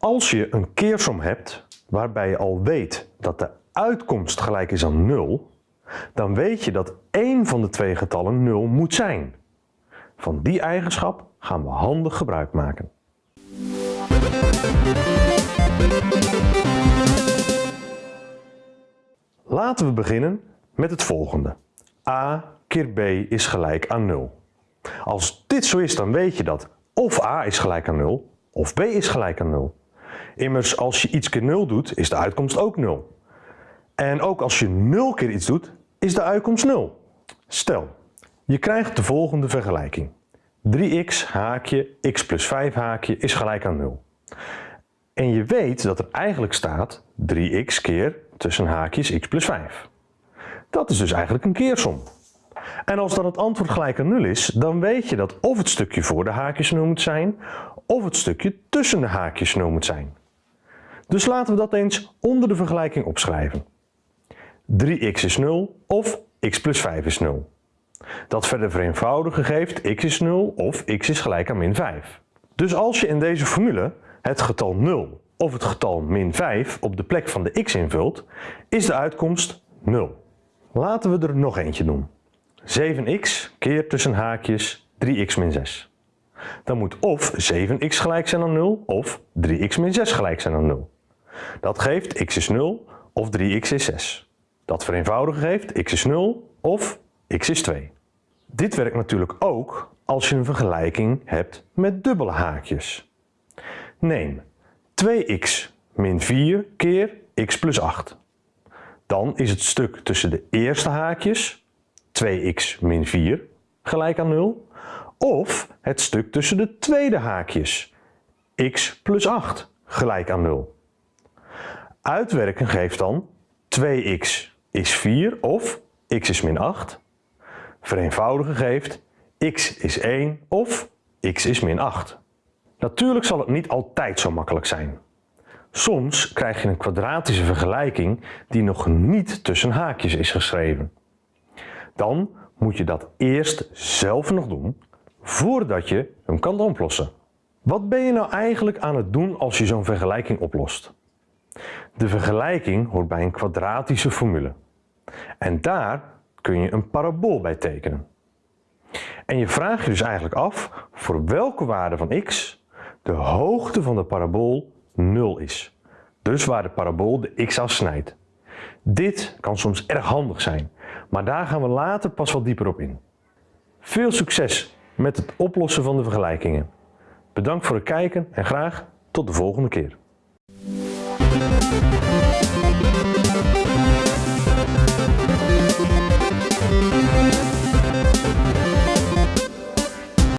Als je een keersom hebt waarbij je al weet dat de uitkomst gelijk is aan 0, dan weet je dat één van de twee getallen 0 moet zijn. Van die eigenschap gaan we handig gebruik maken. Laten we beginnen met het volgende. a keer b is gelijk aan 0. Als dit zo is, dan weet je dat of a is gelijk aan 0 of b is gelijk aan 0. Immers, als je iets keer 0 doet, is de uitkomst ook 0. En ook als je 0 keer iets doet, is de uitkomst 0. Stel, je krijgt de volgende vergelijking. 3x haakje x plus 5 haakje is gelijk aan 0. En je weet dat er eigenlijk staat 3x keer tussen haakjes x plus 5. Dat is dus eigenlijk een keersom. En als dan het antwoord gelijk aan 0 is, dan weet je dat of het stukje voor de haakjes 0 moet zijn, of het stukje tussen de haakjes 0 moet zijn. Dus laten we dat eens onder de vergelijking opschrijven. 3x is 0 of x plus 5 is 0. Dat verder vereenvoudigen geeft x is 0 of x is gelijk aan min 5. Dus als je in deze formule het getal 0 of het getal min 5 op de plek van de x invult, is de uitkomst 0. Laten we er nog eentje doen. 7x keer tussen haakjes 3x min 6. Dan moet of 7x gelijk zijn aan 0 of 3x min 6 gelijk zijn aan 0. Dat geeft x is 0 of 3x is 6. Dat vereenvoudigen geeft x is 0 of x is 2. Dit werkt natuurlijk ook als je een vergelijking hebt met dubbele haakjes. Neem 2x min 4 keer x plus 8. Dan is het stuk tussen de eerste haakjes 2x min 4 gelijk aan 0 of het stuk tussen de tweede haakjes x plus 8 gelijk aan 0. Uitwerken geeft dan 2x is 4 of x is min 8. Vereenvoudigen geeft x is 1 of x is min 8. Natuurlijk zal het niet altijd zo makkelijk zijn. Soms krijg je een kwadratische vergelijking die nog niet tussen haakjes is geschreven. Dan moet je dat eerst zelf nog doen voordat je hem kan oplossen. Wat ben je nou eigenlijk aan het doen als je zo'n vergelijking oplost? De vergelijking hoort bij een kwadratische formule. En daar kun je een parabool bij tekenen. En je vraagt je dus eigenlijk af voor welke waarde van x de hoogte van de parabool 0 is. Dus waar de parabool de x afsnijdt. Dit kan soms erg handig zijn, maar daar gaan we later pas wat dieper op in. Veel succes met het oplossen van de vergelijkingen. Bedankt voor het kijken en graag tot de volgende keer.